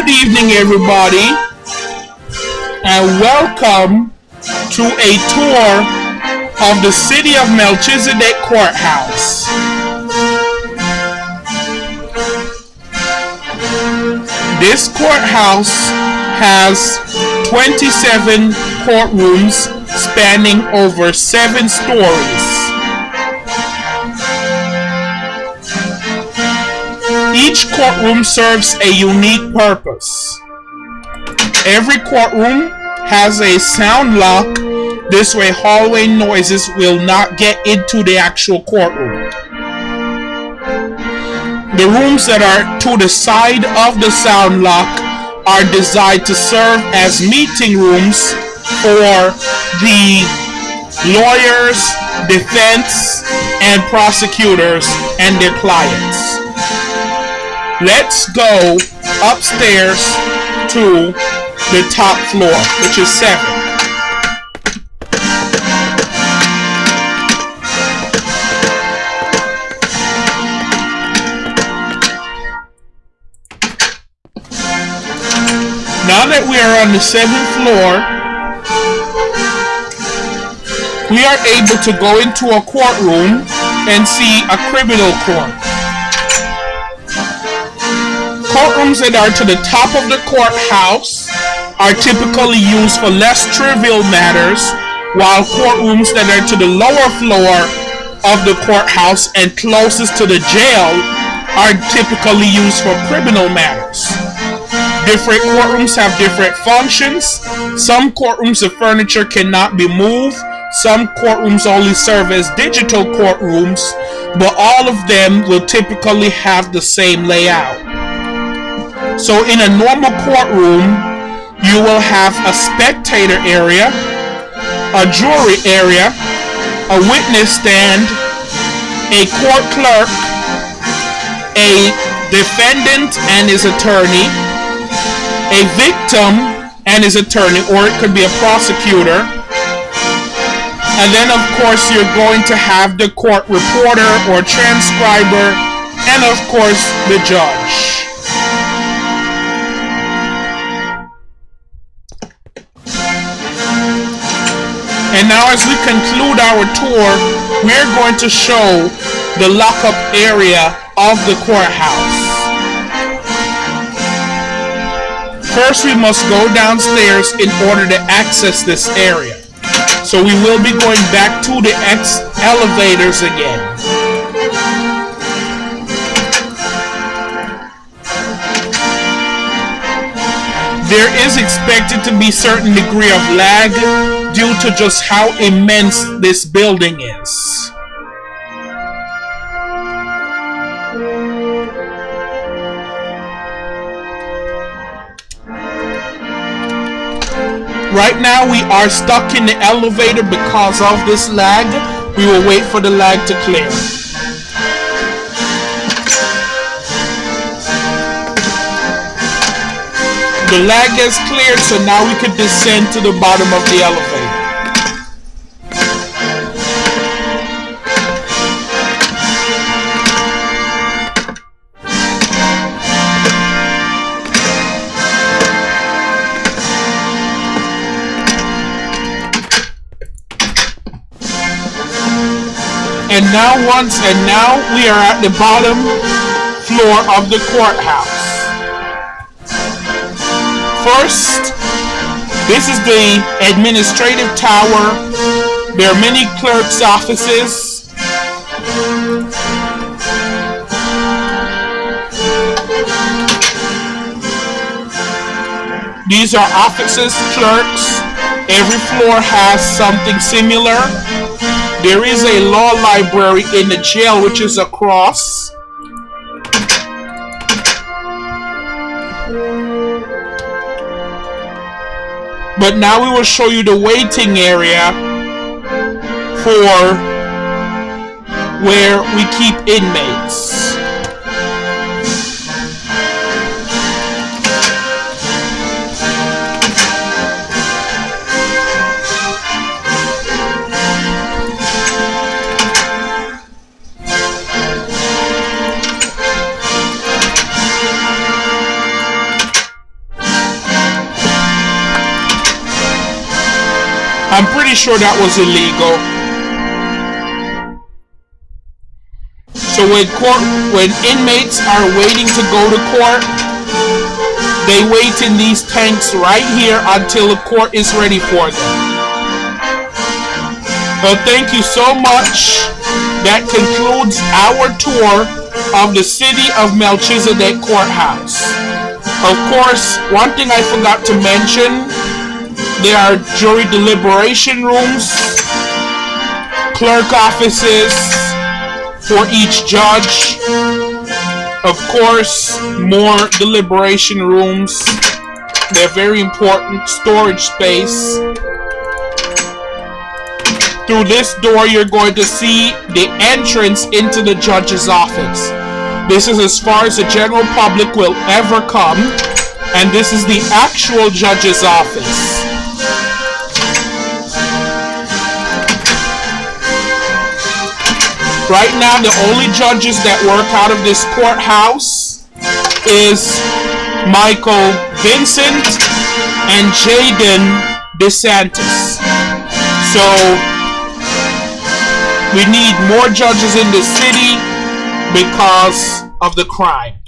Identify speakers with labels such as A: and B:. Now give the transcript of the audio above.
A: Good evening, everybody, and welcome to a tour of the City of Melchizedek Courthouse. This courthouse has 27 courtrooms spanning over seven stories. Each courtroom serves a unique purpose. Every courtroom has a sound lock. This way hallway noises will not get into the actual courtroom. The rooms that are to the side of the sound lock are designed to serve as meeting rooms for the lawyers, defense, and prosecutors and their clients. Let's go upstairs to the top floor, which is seven. Now that we are on the seventh floor, we are able to go into a courtroom and see a criminal court. Courtrooms that are to the top of the courthouse are typically used for less trivial matters, while courtrooms that are to the lower floor of the courthouse and closest to the jail are typically used for criminal matters. Different courtrooms have different functions. Some courtrooms the furniture cannot be moved. Some courtrooms only serve as digital courtrooms, but all of them will typically have the same layout. So in a normal courtroom, you will have a spectator area, a jury area, a witness stand, a court clerk, a defendant and his attorney, a victim and his attorney, or it could be a prosecutor. And then, of course, you're going to have the court reporter or transcriber, and of course, the judge. And now as we conclude our tour, we're going to show the lockup area of the courthouse. First, we must go downstairs in order to access this area. So we will be going back to the X elevators again. There is expected to be certain degree of lag due to just how immense this building is. Right now we are stuck in the elevator because of this lag. We will wait for the lag to clear. The lag has cleared, so now we can descend to the bottom of the elevator. And now once, and now we are at the bottom floor of the courthouse. First, this is the administrative tower. There are many clerks' offices. These are offices, clerks. Every floor has something similar. There is a law library in the jail, which is across. But now we will show you the waiting area for where we keep inmates. I'm pretty sure that was illegal. So when court, when inmates are waiting to go to court, they wait in these tanks right here until the court is ready for them. Well, thank you so much. That concludes our tour of the city of Melchizedek Courthouse. Of course, one thing I forgot to mention, there are jury deliberation rooms, clerk offices for each judge, of course, more deliberation rooms. They're very important storage space. Through this door, you're going to see the entrance into the judge's office. This is as far as the general public will ever come, and this is the actual judge's office. Right now, the only judges that work out of this courthouse is Michael Vincent and Jaden DeSantis. So, we need more judges in the city because of the crime.